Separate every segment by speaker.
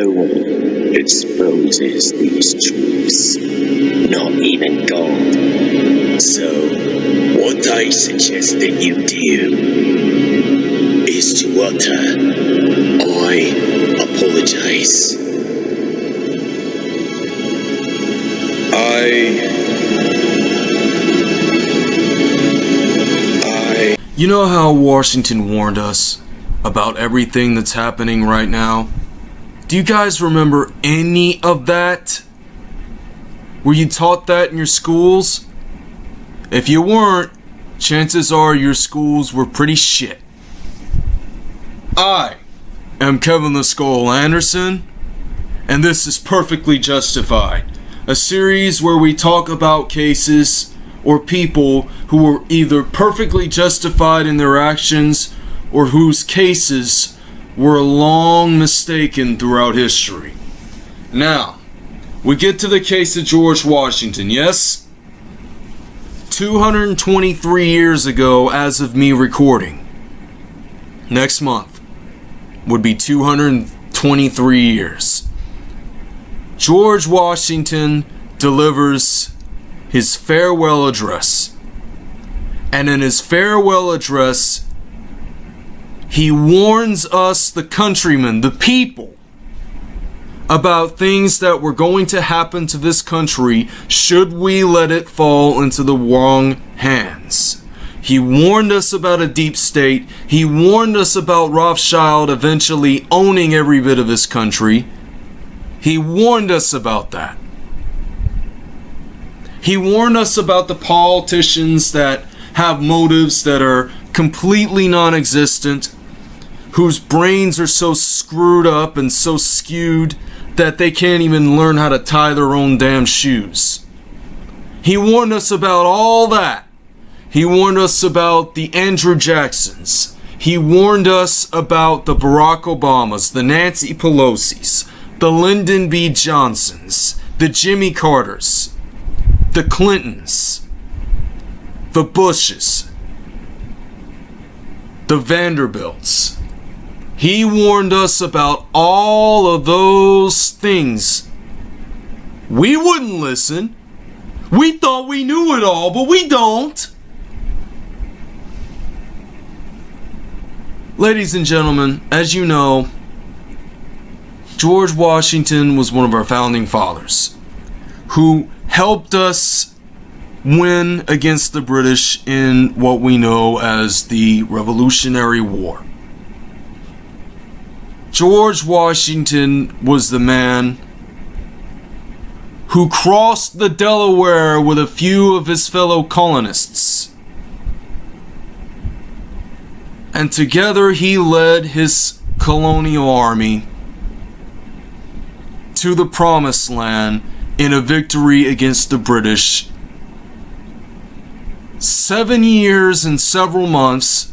Speaker 1: No one exposes these truths, not even God. So, what I suggest that you do is to utter, I apologize. I. I.
Speaker 2: You know how Washington warned us about everything that's happening right now? Do you guys remember any of that? Were you taught that in your schools? If you weren't, chances are your schools were pretty shit. I am Kevin the Skull Anderson, and this is Perfectly Justified, a series where we talk about cases or people who were either perfectly justified in their actions or whose cases were long mistaken throughout history. Now, we get to the case of George Washington, yes? 223 years ago, as of me recording. Next month would be 223 years. George Washington delivers his farewell address. And in his farewell address, he warns us, the countrymen, the people, about things that were going to happen to this country should we let it fall into the wrong hands. He warned us about a deep state. He warned us about Rothschild eventually owning every bit of this country. He warned us about that. He warned us about the politicians that have motives that are completely non existent, whose brains are so screwed up and so skewed that they can't even learn how to tie their own damn shoes. He warned us about all that. He warned us about the Andrew Jacksons. He warned us about the Barack Obamas, the Nancy Pelosi's, the Lyndon B. Johnsons, the Jimmy Carters, the Clintons, the Bushes, the Vanderbilts. He warned us about all of those things. We wouldn't listen. We thought we knew it all, but we don't. Ladies and gentlemen, as you know, George Washington was one of our founding fathers who helped us win against the British in what we know as the Revolutionary War. George Washington was the man who crossed the Delaware with a few of his fellow colonists. And together he led his colonial army to the promised land in a victory against the British. Seven years and several months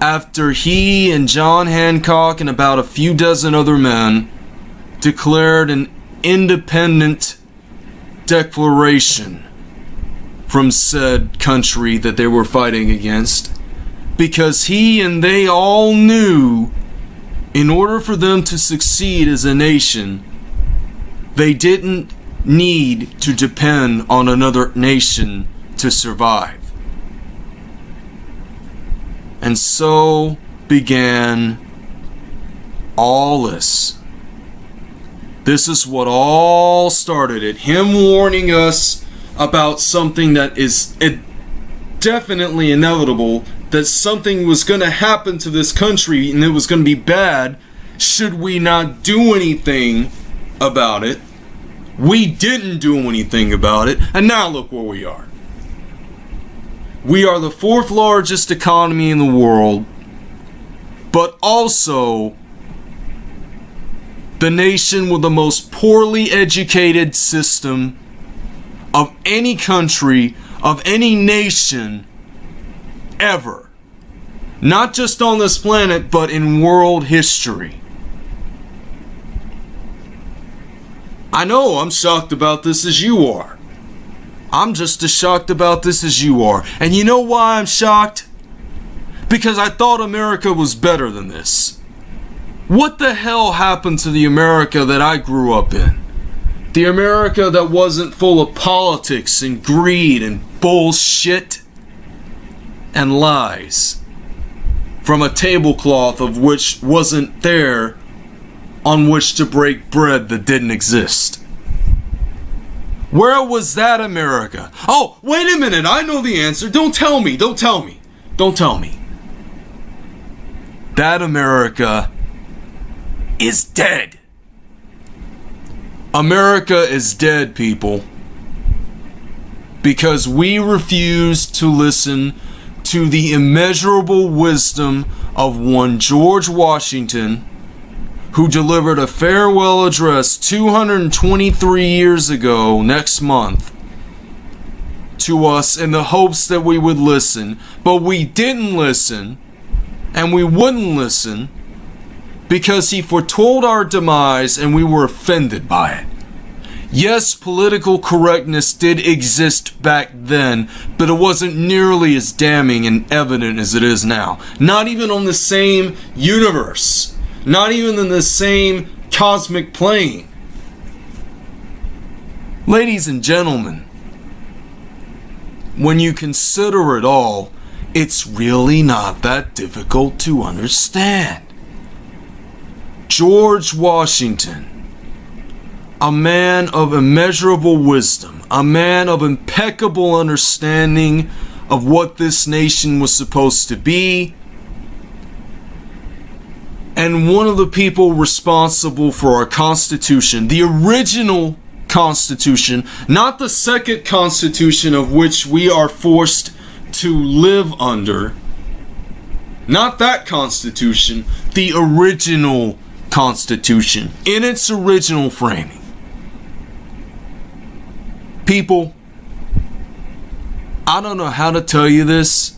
Speaker 2: after he and John Hancock and about a few dozen other men declared an independent declaration from said country that they were fighting against because he and they all knew in order for them to succeed as a nation they didn't need to depend on another nation to survive and so began all this. This is what all started it. Him warning us about something that is definitely inevitable, that something was going to happen to this country and it was going to be bad should we not do anything about it. We didn't do anything about it, and now look where we are. We are the fourth largest economy in the world, but also the nation with the most poorly educated system of any country, of any nation ever. Not just on this planet, but in world history. I know I'm shocked about this as you are. I'm just as shocked about this as you are. And you know why I'm shocked? Because I thought America was better than this. What the hell happened to the America that I grew up in? The America that wasn't full of politics and greed and bullshit and lies from a tablecloth of which wasn't there on which to break bread that didn't exist. Where was that America? Oh, wait a minute, I know the answer. Don't tell me, don't tell me, don't tell me. That America is dead. America is dead, people. Because we refuse to listen to the immeasurable wisdom of one George Washington, who delivered a farewell address 223 years ago next month to us in the hopes that we would listen, but we didn't listen, and we wouldn't listen because he foretold our demise and we were offended by it. Yes, political correctness did exist back then, but it wasn't nearly as damning and evident as it is now. Not even on the same universe, not even in the same cosmic plane. Ladies and gentlemen, when you consider it all, it's really not that difficult to understand. George Washington a man of immeasurable wisdom, a man of impeccable understanding of what this nation was supposed to be, and one of the people responsible for our Constitution, the original Constitution, not the second Constitution of which we are forced to live under. Not that Constitution, the original Constitution in its original framing. People, I don't know how to tell you this,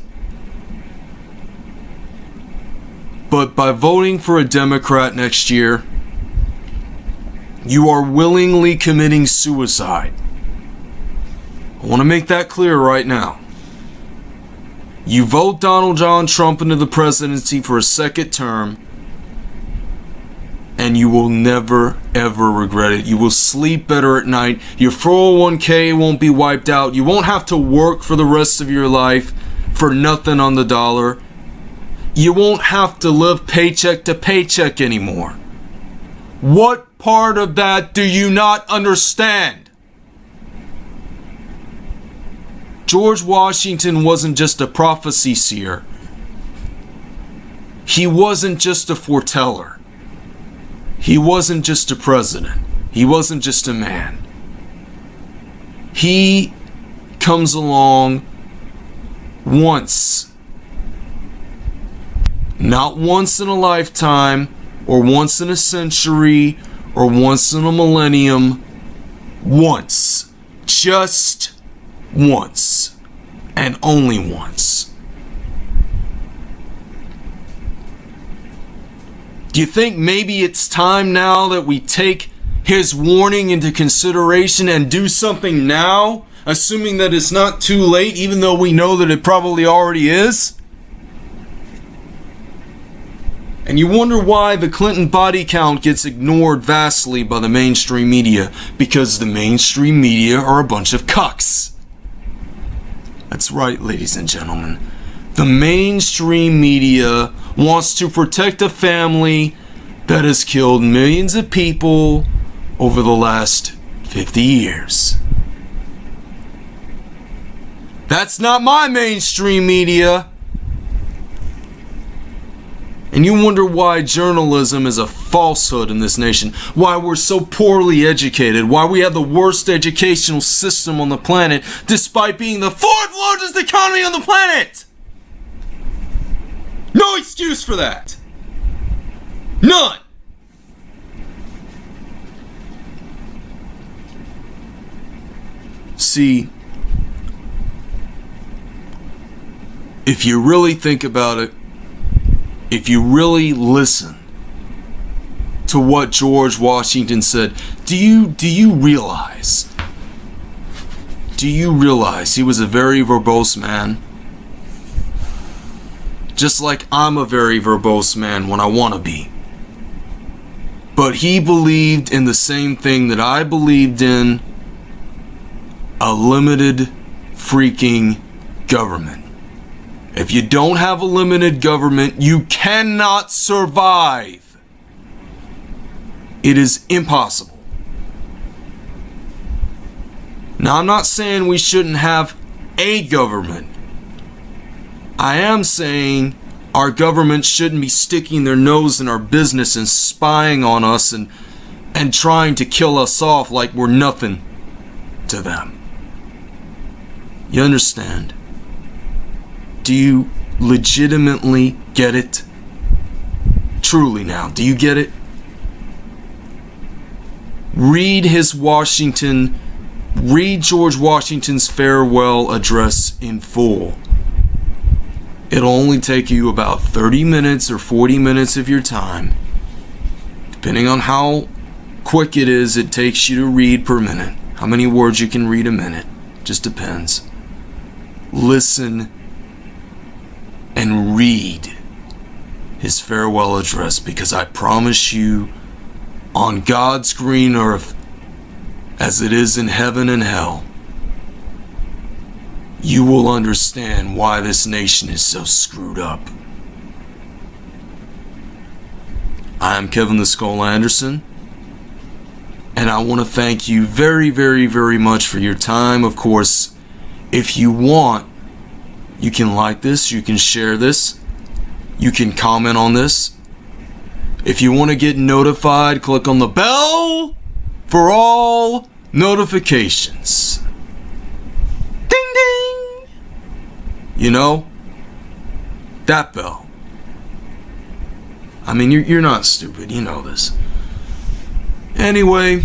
Speaker 2: but by voting for a Democrat next year, you are willingly committing suicide. I want to make that clear right now. You vote Donald John Trump into the presidency for a second term, and you will never ever regret it. You will sleep better at night. Your 401k won't be wiped out. You won't have to work for the rest of your life for nothing on the dollar. You won't have to live paycheck to paycheck anymore. What part of that do you not understand? George Washington wasn't just a prophecy seer. He wasn't just a foreteller. He wasn't just a president. He wasn't just a man. He comes along once. Not once in a lifetime, or once in a century, or once in a millennium. Once. Just once. And only once. Do you think maybe it's time now that we take his warning into consideration and do something now, assuming that it's not too late, even though we know that it probably already is? And you wonder why the Clinton body count gets ignored vastly by the mainstream media. Because the mainstream media are a bunch of cucks. That's right, ladies and gentlemen. The mainstream media wants to protect a family that has killed millions of people over the last 50 years. That's not my mainstream media. And you wonder why journalism is a falsehood in this nation, why we're so poorly educated, why we have the worst educational system on the planet, despite being the fourth largest economy on the planet. No excuse for that. None. See, if you really think about it, if you really listen to what George Washington said, do you do you realize? Do you realize he was a very verbose man? Just like I'm a very verbose man when I want to be. But he believed in the same thing that I believed in a limited freaking government. If you don't have a limited government, you cannot survive. It is impossible. Now, I'm not saying we shouldn't have a government. I am saying our government shouldn't be sticking their nose in our business and spying on us and and trying to kill us off like we're nothing to them. You understand? Do you legitimately get it? Truly now, do you get it? Read his Washington, read George Washington's farewell address in full. It'll only take you about 30 minutes or 40 minutes of your time. Depending on how quick it is, it takes you to read per minute. How many words you can read a minute. Just depends. Listen and read his farewell address because I promise you, on God's green earth, as it is in heaven and hell, you will understand why this nation is so screwed up. I'm Kevin the Skull Anderson, and I want to thank you very, very, very much for your time. Of course, if you want, you can like this, you can share this, you can comment on this. If you want to get notified, click on the bell for all notifications. Ding ding! You know, that bell. I mean, you're, you're not stupid, you know this. Anyway,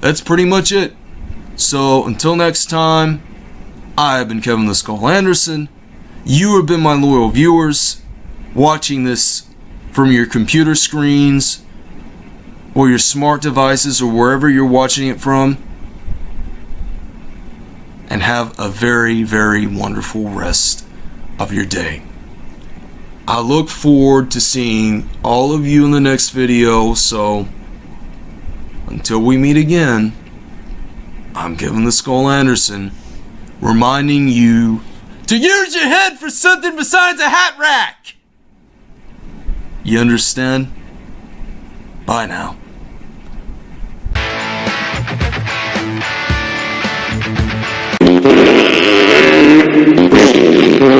Speaker 2: that's pretty much it. So, until next time, I have been Kevin the Skull Anderson. You have been my loyal viewers watching this from your computer screens or your smart devices or wherever you're watching it from. And have a very, very wonderful rest of your day. I look forward to seeing all of you in the next video. So until we meet again, I'm Kevin the Skull Anderson reminding you to use your head for something besides a hat rack. You understand? Bye now.